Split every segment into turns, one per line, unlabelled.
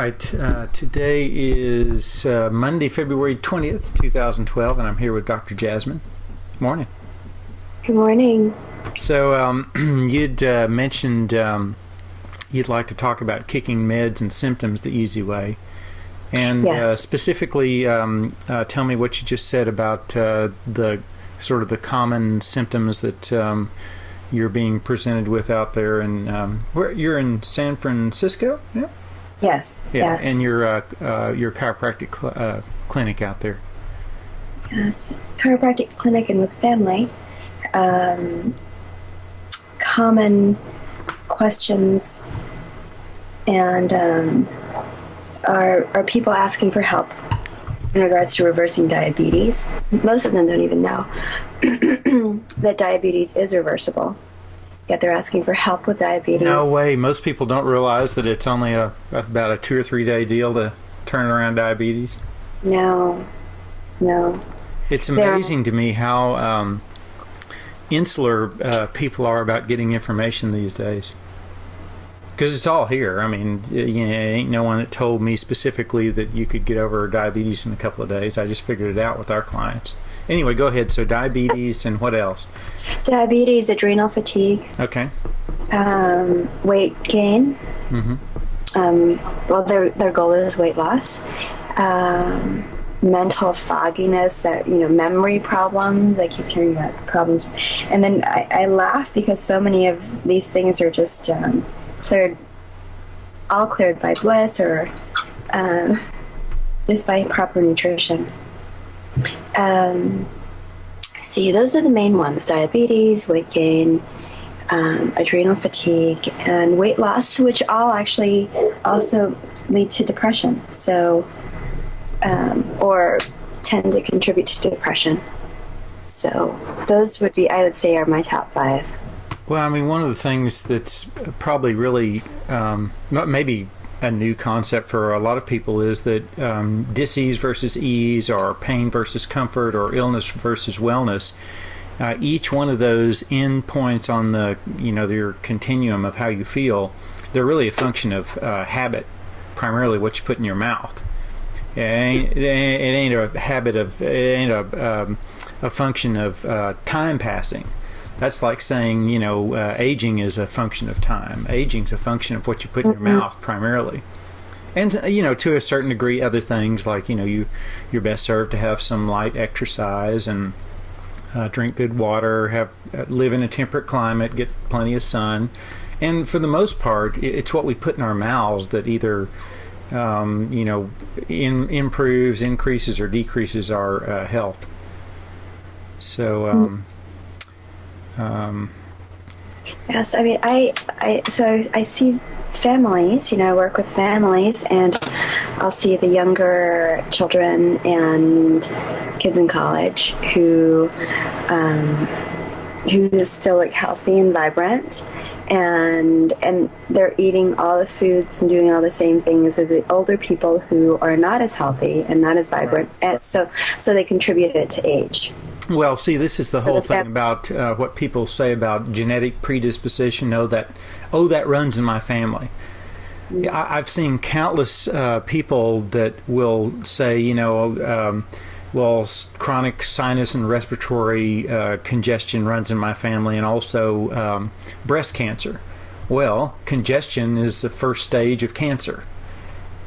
All right. Uh, today is uh, Monday, February 20th, 2012, and I'm here with Dr. Jasmine. Morning.
Good morning.
So, um, you'd uh, mentioned um, you'd like to talk about kicking meds and symptoms the easy way. And uh,
Yes.
specifically, um, uh, tell me what you just said about uh, the sort of the common symptoms that um, you're being presented with out there. And um, where you're in San Francisco, yeah,
Yes.
yeah,
Yes.
and your uh, uh, your chiropractic cl- uh, clinic out there.
yes. Chiropractic clinic and with family. Um, common questions and um, are are people asking for help in regards to reversing diabetes? Most of them don't even know that diabetes is reversible. Yet they're asking for help with diabetes.
No way. Most people don't realize that it's only a about a two or three day deal to turn around diabetes.
No. No.
It's amazing to me how um, insular uh, people are about getting information these days. Because it's all here. I mean, you know, ain't no one that told me specifically that you could get over diabetes in a couple of days. I just figured it out with our clients. Anyway, go ahead. So diabetes and what else?
Diabetes, adrenal fatigue,
Okay.
um, weight gain.
Mm-hmm.
Um, well, their their goal is weight loss. Um, mental fogginess, that you know, memory problems. I keep hearing about problems, and then I, I laugh because so many of these things are just um, cleared, all cleared by bliss or um, just by proper nutrition. Um, see, those are the main ones: diabetes, weight gain, um, adrenal fatigue, and weight loss, which all actually also lead to depression. So, um, or tend to contribute to depression. So, those would be, I would say, are my top five.
Well, I mean, one of the things that's probably really um, maybe a new concept for a lot of people is that um, disease versus ease, or pain versus comfort, or illness versus wellness. Uh, each one of those endpoints on the you know your continuum of how you feel, they're really a function of uh, habit, primarily what you put in your mouth. It ain't, it ain't a habit of it ain't a um, a function of uh, time passing. That's like saying, you know, uh, aging is a function of time. Aging's a function of what you put in your mouth primarily. And uh, you know, to a certain degree, other things like you know, you you're best served to have some light exercise and uh, drink good water, have uh, live in a temperate climate, get plenty of sun, and for the most part, it's what we put in our mouths that either um, you know in, improves, increases, or decreases our uh, health. So. Um, um,
Yes, I mean, I, I, so I, see families, you know, I work with families, and I'll see the younger children and kids in college who, um, who still look healthy and vibrant, and and they're eating all the foods and doing all the same things as the older people who are not as healthy and not as vibrant, and so so they contribute it to age.
Well, see, this is the whole
the
thing about uh, what people say about genetic predisposition. Oh, that, oh, that runs in my family. Yeah, I, I've seen countless uh, people that will say, you know, um, well, chronic sinus and respiratory uh, congestion runs in my family, and also um, breast cancer. Well, congestion is the first stage of cancer.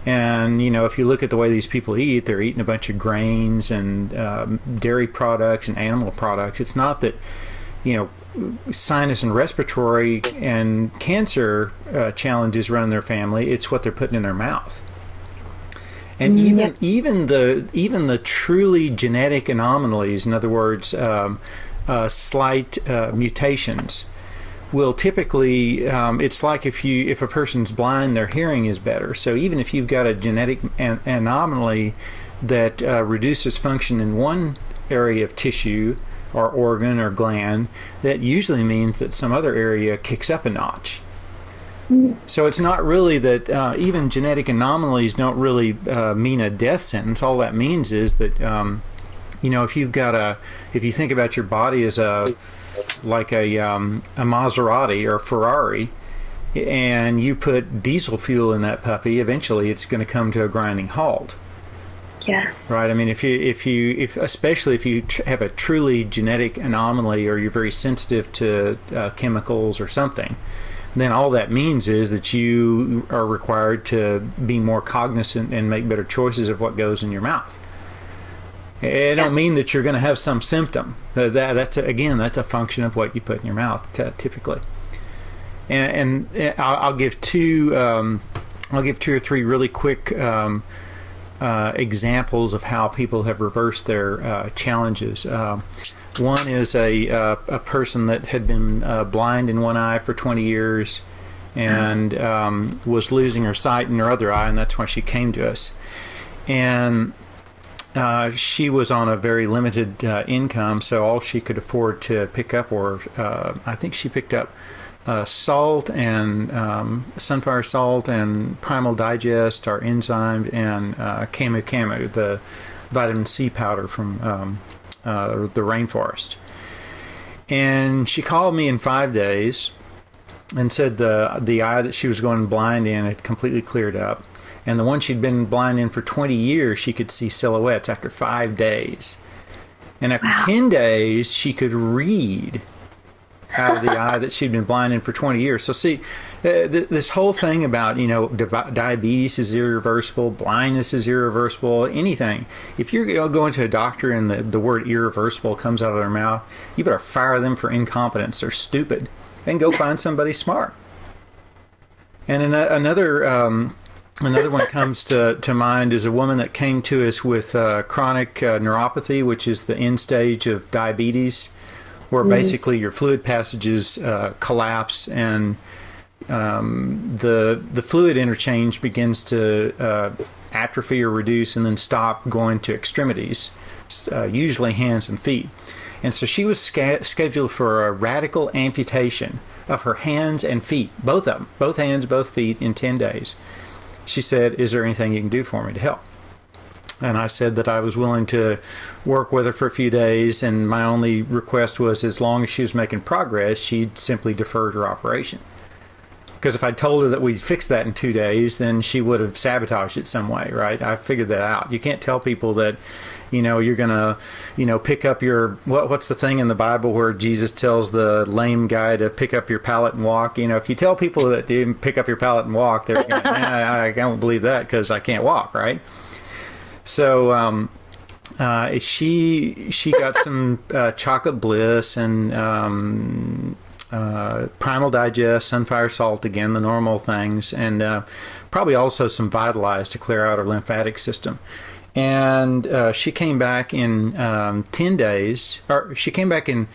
And you know, if you look at the way these people eat, they're eating a bunch of grains and um, dairy products and animal products. It's not that you know sinus and respiratory and cancer uh, challenges run in their family. It's what they're putting in their mouth. And even
yes.
even the even the truly genetic anomalies, in other words, um, uh, slight uh, mutations, will typically um, it's like if you if a person's blind their hearing is better. So even if you've got a genetic an- anomaly that uh, reduces function in one area of tissue or organ or gland that usually means that some other area kicks up a notch. So it's not really that uh, even genetic anomalies don't really uh, mean a death sentence. All that means is that um, you know if you've got a if you think about your body as a like a um, a Maserati or Ferrari, and you put diesel fuel in that puppy, eventually it's going to come to a grinding halt.
Yes.
Right. I mean, if you if you if especially if you tr- have a truly genetic anomaly or you're very sensitive to uh, chemicals or something, then all that means is that you are required to be more cognizant and make better choices of what goes in your mouth. It don't mean that you're going to have some symptom. That, that that's a, again that's a function of what you put in your mouth typically. And, and I'll, I'll give two um, I'll give two or three really quick. Um, uh, examples of how people have reversed their uh, challenges. Uh, one is a, uh, a person that had been uh, blind in one eye for 20 years and um, was losing her sight in her other eye, and that's why she came to us. And uh, she was on a very limited income, so all she could afford to pick up were, I think she picked up uh, salt and um, Sunfire Salt and primal digest our enzyme and uh, camu camu the vitamin c powder from um, uh, the rainforest. And she called me in five days and said the the eye that she was going blind in had completely cleared up and the one she'd been blind in for 20 years she could see silhouettes after five days and after wow. 10 days she could read out of the eye that she'd been blind in for 20 years. So see, uh, th- this whole thing about you know di- diabetes is irreversible, blindness is irreversible, anything. If you're going to a doctor and the, the word irreversible comes out of their mouth, you better fire them for incompetence. They're stupid, and go find somebody smart. And an- another. Um, Another one comes to, to mind is a woman that came to us with uh, chronic uh, neuropathy, which is the end stage of diabetes where basically your fluid passages uh, collapse and um, the the fluid interchange begins to uh, atrophy or reduce and then stop going to extremities, uh, usually hands and feet. And so she was scheduled for a radical amputation of her hands and feet, both of them, both hands, both feet, in 10 days. She said, Is there anything you can do for me to help? and I said that I was willing to work with her for a few days, and my only request was as long as she was making progress, she'd simply defer her operation. Because if I told her that we'd fix that in two days, then she would have sabotaged it some way, right? I figured that out. You can't tell people that, you know, you're gonna, you know, pick up your what? What's the thing in the Bible where Jesus tells the lame guy to pick up your pallet and walk? You know, if you tell people that you pick up your pallet and walk, they're gonna, I, I don't believe that because I can't walk, right? So um, uh, she she got some uh, chocolate bliss and um, uh, primal digest, sunfire salt again, the normal things, and uh, probably also some vitalize to clear out her lymphatic system. And uh, she came back in um, ten days, or she came back in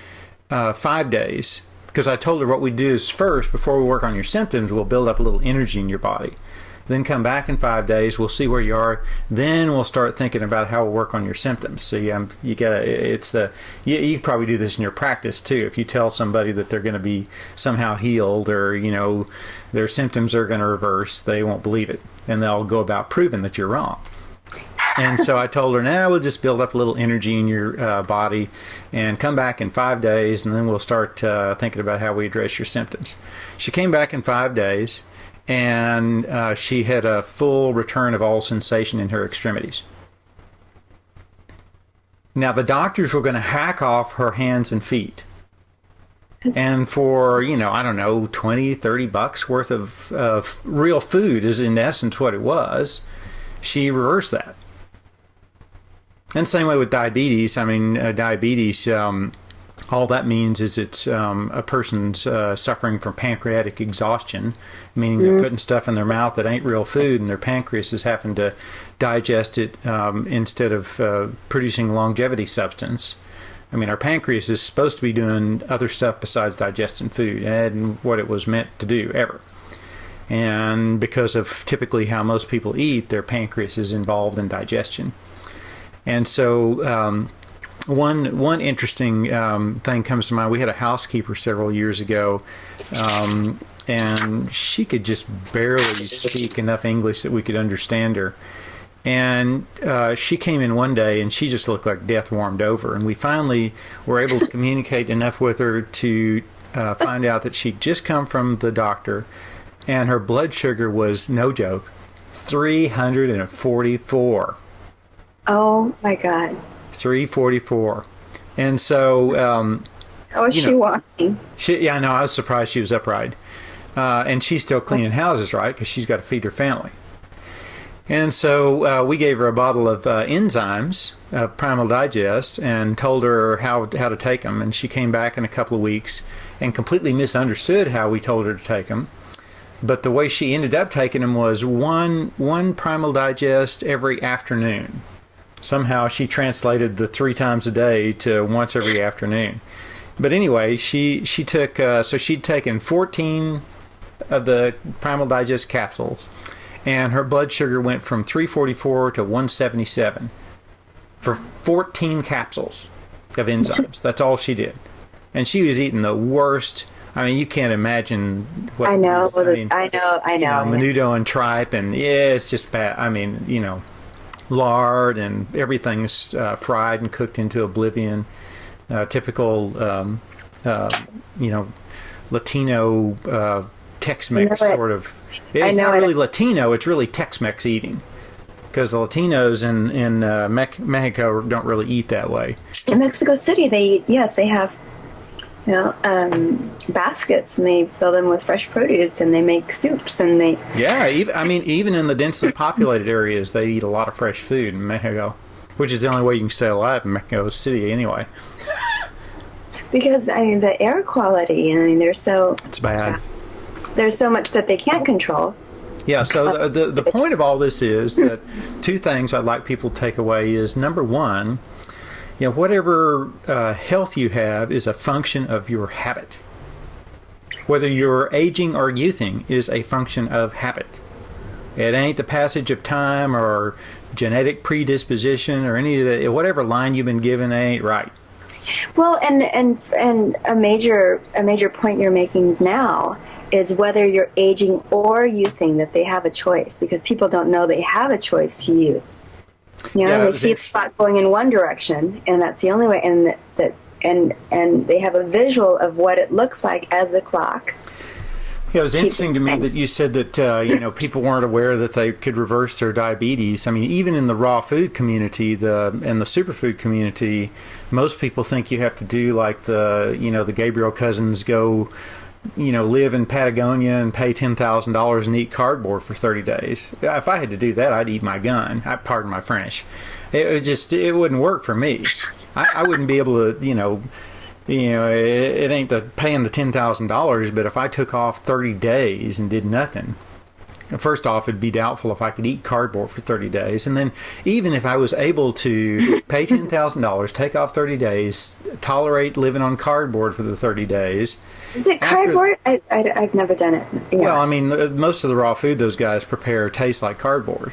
uh, five days because I told her what we do is first, before we work on your symptoms, we'll build up a little energy in your body then come back in five days. We'll see where you are. Then we'll start thinking about how we'll work on your symptoms. So yeah, you got it's the you, you probably do this in your practice too. If you tell somebody that they're going to be somehow healed or you know their symptoms are going to reverse, they won't believe it, and they'll go about proving that you're wrong. And so I told her, now nah, we'll just build up a little energy in your uh, body and come back in five days, and then we'll start uh, thinking about how we address your symptoms. She came back in five days and uh, she had a full return of all sensation in her extremities. Now, the doctors were going to hack off her hands and feet. And for, you know, I don't know, 20, 30 bucks worth of, of real food is in essence what it was. She reversed that. And same way with diabetes. I mean, uh, diabetes, um, all that means is it's um, a person's uh, suffering from pancreatic exhaustion, meaning they're mm. putting stuff in their mouth that ain't real food, and their pancreas is having to digest it um, instead of uh, producing longevity substance. I mean, our pancreas is supposed to be doing other stuff besides digesting food, and what it was meant to do ever. And because of typically how most people eat, their pancreas is involved in digestion. And so, um, one one interesting um, thing comes to mind. We had a housekeeper several years ago, um, and she could just barely speak enough English that we could understand her. And uh, she came in one day, and she just looked like death warmed over. And we finally were able to communicate enough with her to uh, find out that she'd just come from the doctor, and her blood sugar was no joke, three hundred and forty-four.
Oh my God.
344 and so um,
How is
You
she
know-
walking?
she yeah i know i was surprised she was upright. Uh, and she's still cleaning houses right? Because she's got to feed her family. And so uh, we gave her a bottle of uh, enzymes of primal digest and told her how, how to take them and she came back in a couple of weeks and completely misunderstood how we told her to take them but the way she ended up taking them was one one primal digest every afternoon somehow she translated the three times a day to once every afternoon but anyway she she took uh, so she'd taken 14 of the primal digest capsules and her blood sugar went from 344 to 177 for 14 capsules of enzymes that's all she did and she was eating the worst i mean you can't imagine what
I know.
I mean,
I know. I
you know,
know.
menudo and tripe, and yeah, it's just bad. I mean, you know, lard and everything's uh, fried and cooked into oblivion. Uh, typical, um, uh, you know, Latino uh, Tex-Mex
it.
sort of. It's not
it.
really Latino; it's really Tex-Mex eating. Because the Latinos in in uh, Mexico don't really eat that way.
In Mexico City, they eat, yes, they have, you know, um, baskets and they fill them with fresh produce and they make soups and they,
Yeah, even, I mean, even in the densely populated areas, they eat a lot of fresh food in Mexico, which is the only way you can stay alive in Mexico City anyway.
because I mean the air quality. I mean they're so
It's bad.
there's so much that they can't control.
Yeah, so the, the, the point of all this is that two things I'd like people to take away is number one, you know, whatever uh, health you have is a function of your habit. Whether you're aging or youthing is a function of habit. It ain't the passage of time or genetic predisposition or any of the whatever line you've been given ain't right.
Well, and and and a major a major point you're making now is whether you're aging or youthing that they have a choice because people don't know they have a choice to youth. You know,
Yeah,
they see the clock going in one direction, and that's the only way. And that, that and and they have a visual of what it looks like as the clock.
Yeah, it was interesting to me that you said that uh, you know people weren't aware that they could reverse their diabetes. I mean, even in the raw food community, the and the superfood community, most people think you have to do like the you know the Gabriel Cousens go, you know, live in Patagonia and pay ten thousand dollars and eat cardboard for thirty days. If I had to do that, I'd eat my gun. I pardon my French. It was just it wouldn't work for me. I, I wouldn't be able to you know you know, it, it ain't the paying the ten thousand dollars, but if I took off thirty days and did nothing, first off, it'd be doubtful if I could eat cardboard for thirty days, and then even if I was able to pay ten thousand dollars, take off thirty days, tolerate living on cardboard for the thirty days.
Is it
After-
cardboard? I, I have never done it. Yeah.
Well, I mean, most of the raw food those guys prepare tastes like cardboard.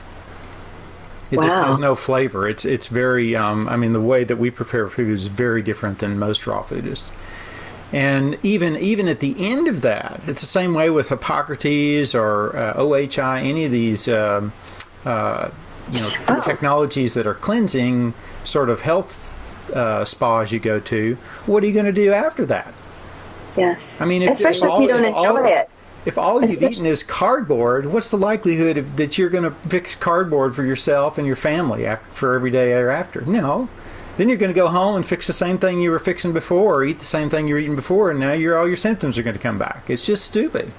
It just has no flavor. It's it's very. Um, I mean, the way that we prepare food is very different than most raw food is. And even even at the end of that, it's the same way with Hippocrates or uh, OHI, any of these um, uh, you know
Oh.
technologies that are cleansing sort of health uh, spas you go to. What are you going to do after that?
Yes.
I mean, if-
especially
if
if you
all-
don't
if all-
enjoy it.
If all you've
Especially-
eaten is cardboard, what's the likelihood of, that you're going to fix cardboard for yourself and your family after, for every day thereafter? No. Then you're going to go home and fix the same thing you were fixing before, or eat the same thing you were eating before, and now all your symptoms are going to come back. It's just stupid.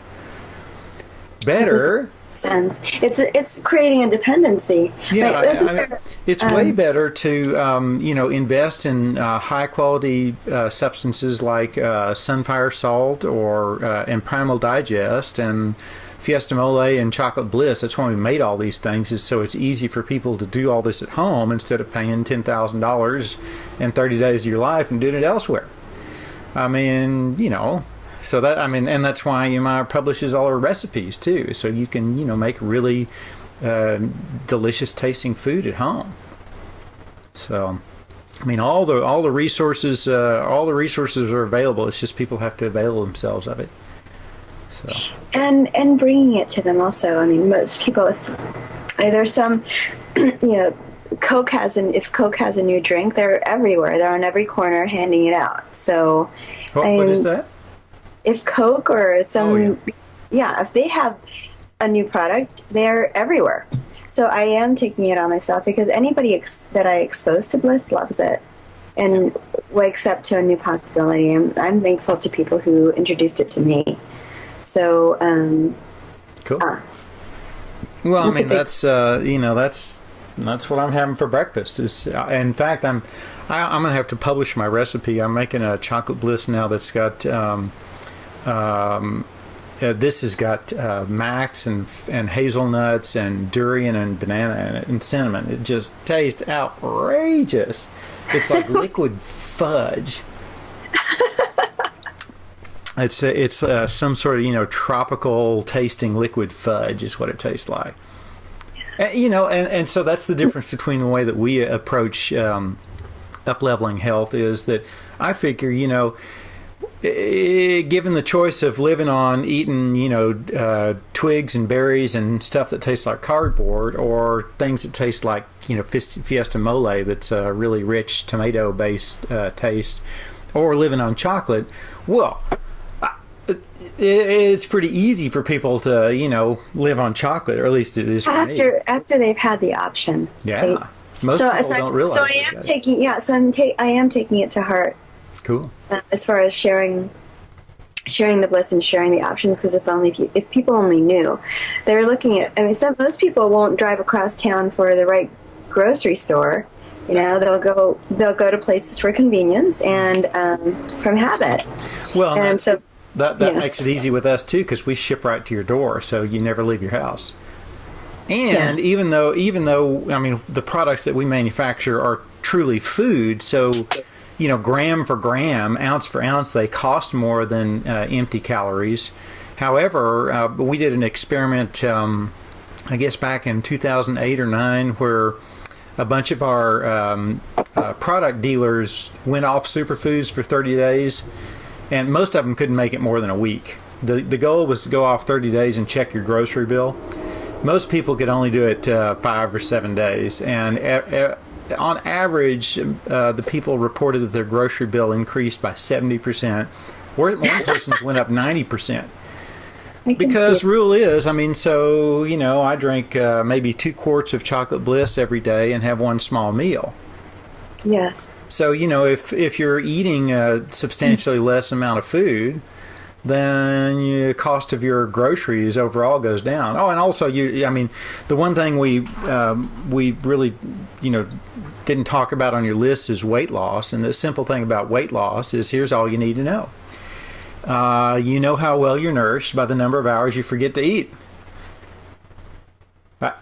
Better,
Sense. It's it's creating a dependency.
yeah.
Right,
I- mean,
there-
it's way
um,
better to um, you know invest in uh, high quality uh, substances like uh, Sunfire Salt or uh, and Primal Digest and Fiesta Mole and Chocolate Bliss. That's why we made all these things, is so it's easy for people to do all this at home instead of paying ten thousand dollars and thirty days of your life and doing it elsewhere. I mean, you know, so that I mean, and that's why Yamar publishes all her recipes too, so you can you know make really uh, delicious tasting food at home. So, I mean, all the all the resources uh, all the resources are available. It's just people have to avail themselves of it. So,
and and bringing it to them also. I mean, most people, if there's some, you know, Coke has an if Coke has a new drink, they're everywhere. They're on every corner handing it out. So,
what,
I
what is that?
If Coke or some
Oh, yeah.
yeah, if they have a new product, they're everywhere. So I am taking it on myself because anybody ex- that I expose to bliss loves it and wakes up to a new possibility. I'm, I'm thankful to people who introduced it to me. So, um,
Cool.
uh,
Well, I mean, that's uh, you know, that's that's what I'm having for breakfast. Is uh, in fact, I'm I, I'm gonna have to publish my recipe. I'm making a chocolate bliss now that's got um, um, uh, this has got uh, maca and and hazelnuts and durian and banana in it and cinnamon. It just tastes outrageous. It's like liquid fudge. It's uh, it's uh, some sort of you know tropical tasting liquid fudge is what it tastes like. Uh, you know, and, and so that's the difference between the way that we approach um, up leveling health is that I figure you know, eh, given the choice of living on eating you know uh, twigs and berries and stuff that tastes like cardboard, or things that taste like you know Fiesta, Fiesta Mole that's a really rich tomato based uh, taste, or living on chocolate, well it's pretty easy for people to you know live on chocolate or at least it is
after after they've had the option.
yeah
They-
most
so,
people
so,
don't realize
so I am taking yeah. So I'm ta- I am taking it to heart
cool
uh, as far as sharing sharing the bliss and sharing the options because if only pe- if people only knew they're looking at i mean some most people won't drive across town for the right grocery store you know they'll go they'll go to places for convenience and um, from habit
well and,
so
that that
yes.
makes it easy with us too because we ship right to your door so you never leave your house and
Yeah.
even though even though i mean the products that we manufacture are truly food so you know gram for gram ounce for ounce they cost more than uh, empty calories however uh, we did an experiment um, i guess back in 2008 or 9 where a bunch of our um, uh, product dealers went off superfoods for 30 days and most of them couldn't make it more than a week. The the goal was to go off 30 days and check your grocery bill. Most people could only do it uh, five or seven days, and on average, uh, the people reported that their grocery bill increased by 70 percent. One person's went up 90 percent. Because rule is, I mean, so you know, I drink uh, maybe two quarts of chocolate bliss every day and have one small meal.
yes
So you know, if if you're eating a substantially less amount of food, then the cost of your groceries overall goes down. Oh, and also you, I mean, the one thing we um, we really, you know, didn't talk about on your list is weight loss. And the simple thing about weight loss is here's all you need to know. Uh, you know how well you're nourished by the number of hours you forget to eat. Uh,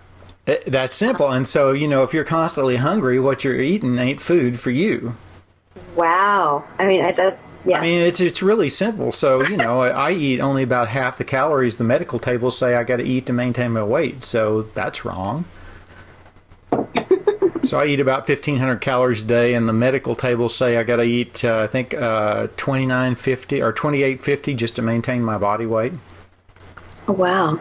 That's simple. And so, you know, if you're constantly hungry, what you're eating ain't food for you.
wow i mean I, that yes
I mean, it's it's really simple. So you know, I, eat only about half the calories the medical tables say I got to eat to maintain my weight. So that's wrong. so I eat about fifteen hundred calories a day, and the medical tables say I got to eat, uh, I think, uh, twenty nine fifty or twenty eight fifty just to maintain my body weight.
oh, wow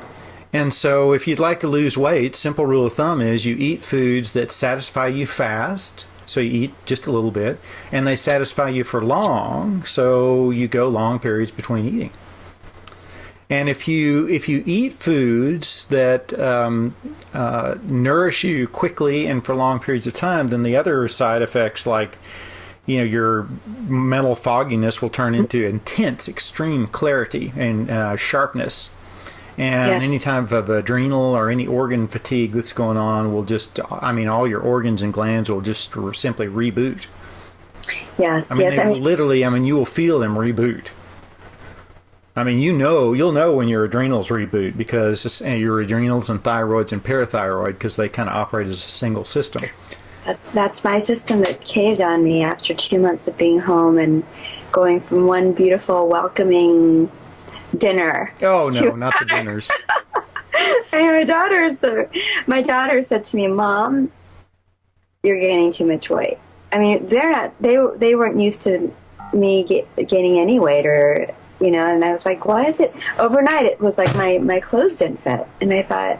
And so, if you'd like to lose weight, simple rule of thumb is you eat foods that satisfy you fast. So you eat just a little bit, and they satisfy you for long. So you go long periods between eating. And if you if you eat foods that um, uh, nourish you quickly and for long periods of time, then the other side effects like you know your mental fogginess will turn into intense, extreme clarity and uh, sharpness and
Yes.
any type of adrenal or any organ fatigue that's going on will just i mean all your organs and glands will just simply reboot.
Yes
i mean,
yes
they
i mean
literally i mean you will feel them reboot. I mean you know you'll know when your adrenals reboot because and eh, your adrenals and thyroids and parathyroid because they kind of operate as a single system.
That's that's my system that caved on me after two months of being home and going from one beautiful, welcoming dinner.
oh no not the dinners
And my daughter, so my daughter said to me, "Mom, you're gaining too much weight." I mean, they're not. They they weren't used to me get, gaining any weight, or you know. And I was like, "Why is it?" Overnight, it was like my my clothes didn't fit, and I thought,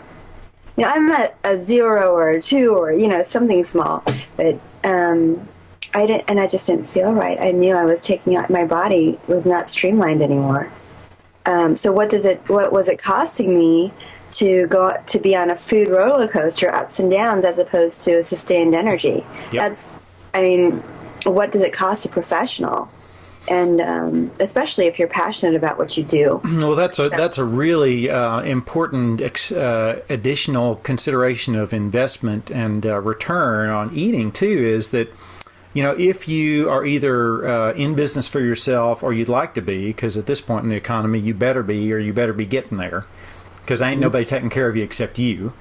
you know, I'm at a zero or a two or you know something small, but um, I didn't, and I just didn't feel right. I knew I was taking out my body was not streamlined anymore. Um, so what does it? What was it costing me to go to be on a food roller coaster, ups and downs, as opposed to a sustained energy?
Yep.
That's, I mean, what does it cost a professional? And um, especially if you're passionate about what you do.
Well, that's a that's a really uh, important ex, uh, additional consideration of investment and uh, return on eating too. Is that you know if you are either uh, in business for yourself or you'd like to be, because at this point in the economy you better be or you better be getting there, because ain't nobody taking care of you except you.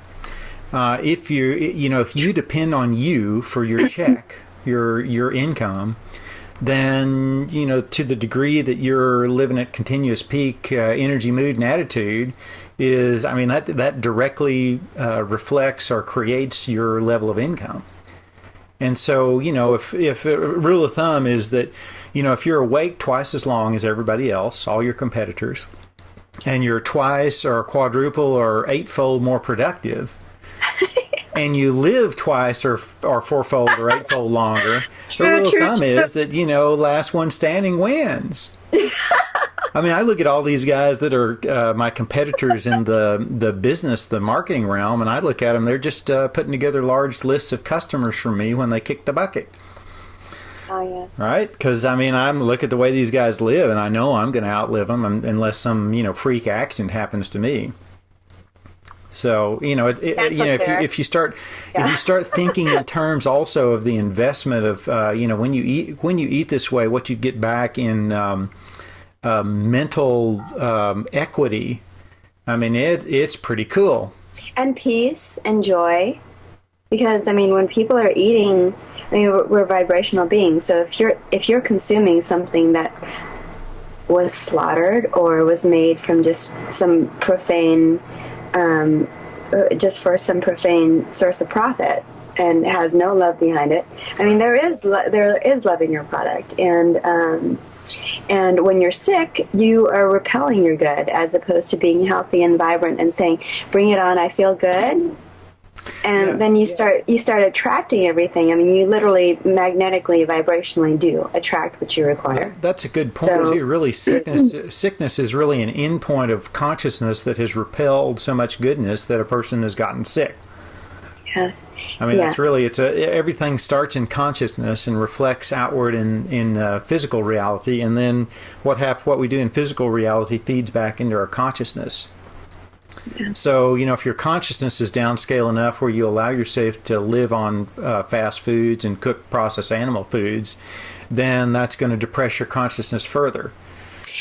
Uh, if you you know if you depend on you for your check, your your income then you know to the degree that you're living at continuous peak uh, energy mood and attitude is i mean that that directly uh, reflects or creates your level of income and so you know if if a rule of thumb is that you know if you're awake twice as long as everybody else all your competitors and you're twice or quadruple or eightfold more productive and you live twice or or fourfold or eightfold longer,
True,
the rule
true,
of thumb
true.
is that you know last one standing wins. I mean, I look at all these guys that are uh, my competitors in the the business, the marketing realm, and I look at them. They're just uh, putting together large lists of customers for me when they kick the bucket,
Oh yes.
right? Because I mean, I'm look at the way these guys live, and I know I'm going to outlive them unless some you know freak accident happens to me. So you know, it, it, you know,
up
if you, if you start if you start thinking in terms also of the investment of uh, you know when you eat when you eat this way, what you get back in um, uh, mental um, equity. I mean, it it's pretty cool.
and peace and joy because i mean when people are eating i mean we're, we're vibrational beings so if you're if you're consuming something that was slaughtered or was made from just some profane um, uh, just for some profane source of profit and has no love behind it i mean there is lo- there is love in your product and um, and when you're sick, you are repelling your good as opposed to being healthy and vibrant and saying, "Bring it on, I feel good." And
Yeah.
then you start you start attracting everything. I mean, you literally magnetically, vibrationally do attract what you require.
That's a good point
So-
too. Really, sickness sickness is really an endpoint of consciousness that has repelled so much goodness that a person has gotten sick.
Yes.
I mean,
Yeah.
that's really it's a everything starts in consciousness and reflects outward in in uh, physical reality, and then what hap- what we do in physical reality feeds back into our consciousness. So you know, if your consciousness is downscale enough where you allow yourself to live on uh, fast foods and cooked processed animal foods, then that's going to depress your consciousness further.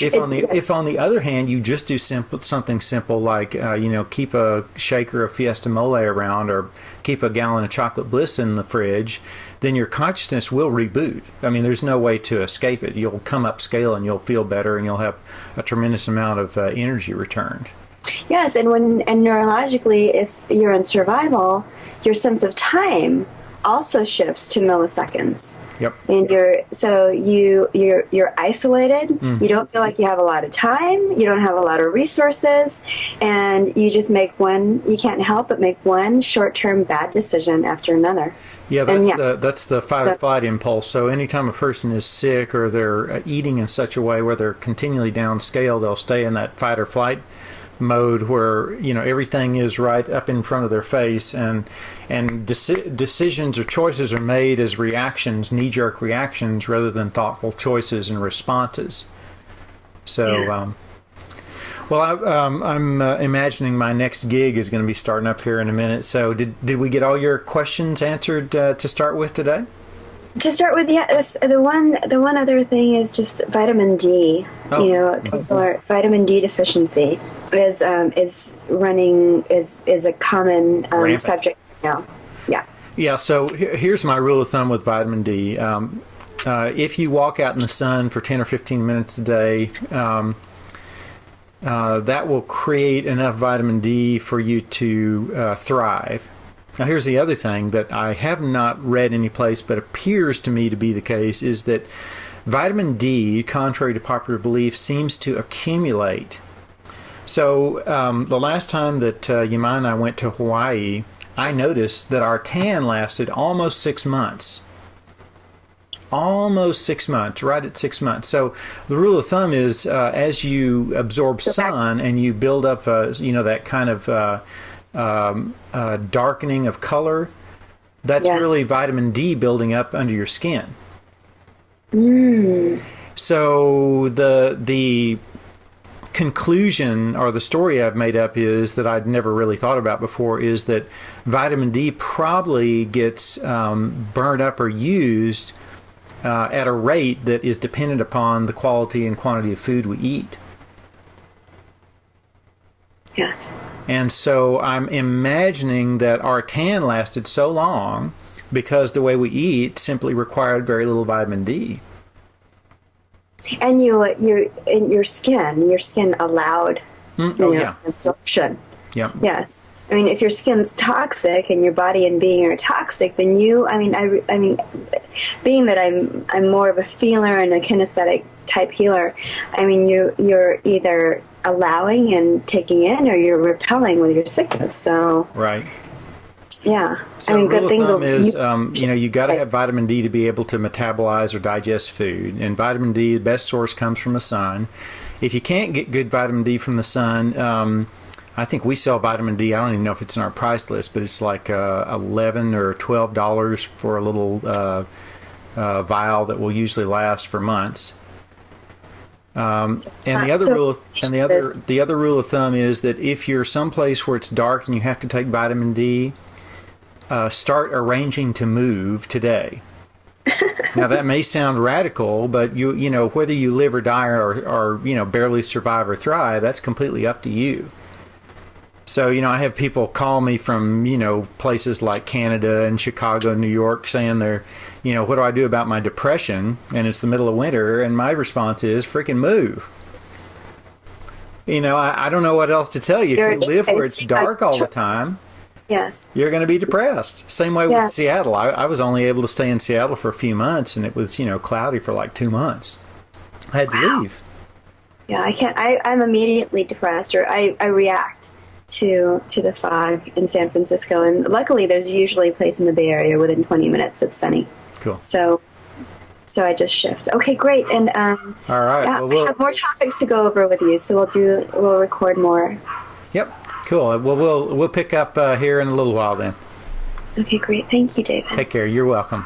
If on the if on the other hand you just do simple something simple like uh, you know keep a shaker of Fiesta Mole around or keep a gallon of chocolate bliss in the fridge, then your consciousness will reboot. I mean, there's no way to escape it. You'll come up scale and you'll feel better and you'll have a tremendous amount of uh, energy returned.
Yes, and when and neurologically, if you're in survival, your sense of time also shifts to milliseconds.
Yep.
and you're so you you're you're isolated
Mm.
you don't feel like you have a lot of time you don't have a lot of resources and you just make one you can't help but make one short-term bad decision after another
Yeah, that's
yeah.
the that's the fight or flight impulse. So anytime a person is sick or they're uh, eating in such a way where they're continually downscale, they'll stay in that fight or flight mode where you know everything is right up in front of their face and and deci- decisions or choices are made as reactions, knee jerk reactions, rather than thoughtful choices and responses. So.
Yes.
Um, well, I, um, I'm uh, imagining my next gig is going to be starting up here in a minute. So, did did we get all your questions answered uh, to start with today?
To start with yeah the one the one other thing is just vitamin d
Oh.
you know people are, vitamin d deficiency is um, is running is is a common um, subject now yeah
Yeah. So he- here's my rule of thumb with vitamin D. Um, uh, if you walk out in the sun for 10 or 15 minutes a day, um, uh, that will create enough vitamin D for you to uh, thrive. Now, here's the other thing that I have not read any place, but appears to me to be the case, is that vitamin D, contrary to popular belief, seems to accumulate. So, um, the last time that uh, Yama and I went to Hawaii, I noticed that our tan lasted almost six months. almost six months, right at six months. So the rule of thumb is uh, as you absorb sun and you build up, uh, you know, that kind of uh, um, uh, darkening of color, that's
Yes.
really vitamin D building up under your skin.
Mm.
So the the conclusion or the story I've made up is that I'd never really thought about before is that vitamin D probably gets um, burned up or used uh, at a rate that is dependent upon the quality and quantity of food we eat.
Yes.
And so I'm imagining that our tan lasted so long because the way we eat simply required very little vitamin D.
And you, you, in your skin, your skin allowed
Mm,
you
oh
know,
yeah,
absorption.
yep.
Yes. I mean, if your skin's toxic and your body and being are toxic, then you, I mean, I, I mean, being that I'm, I'm more of a feeler and a kinesthetic type healer, I mean, you, you're either allowing and taking in or you're repelling with your sickness. So,
Right.
yeah.
So
I mean, good things will,
is,
you-
um, you know, you got to have vitamin D to be able to metabolize or digest food. And vitamin D, the best source comes from the sun. If you can't get good vitamin D from the sun, um, I think we sell vitamin D. I don't even know if it's in our price list, but it's like uh, eleven or twelve dollars for a little uh, uh, vial that will usually last for months. Um, and the
Uh,
other
so-
rule, of, and the other the other rule of thumb is that if you're someplace where it's dark and you have to take vitamin D, uh, start arranging to move today. now that may sound radical, but you you know whether you live or die or, or you know barely survive or thrive, that's completely up to you. So you know I have people call me from you know places like Canada and Chicago, New York, saying they're you know what do I do about my depression? And it's the middle of winter, and my response is freaking move. You know I, I don't know what else to tell you. If you live where it's dark all the time
yes.
you're going to be depressed. Same way
Yeah.
with Seattle. I, I was only able to stay in Seattle for a few months, and it was you know cloudy for like two months. I had to leave.
Yeah, I can't. I, I'm immediately depressed, or I, I react to to the fog in San Francisco. And luckily, there's usually a place in the Bay Area within 20 minutes that's sunny.
Cool.
So, so I just shift. Okay, great. And um,
All right.
yeah,
Well,
I
we'll,
have more topics to go over with you, so we'll do we'll record more.
yep. Cool. Well, we'll we'll pick up uh, here in a little while. Then.
Okay, great. Thank you, David.
Take care. You're welcome.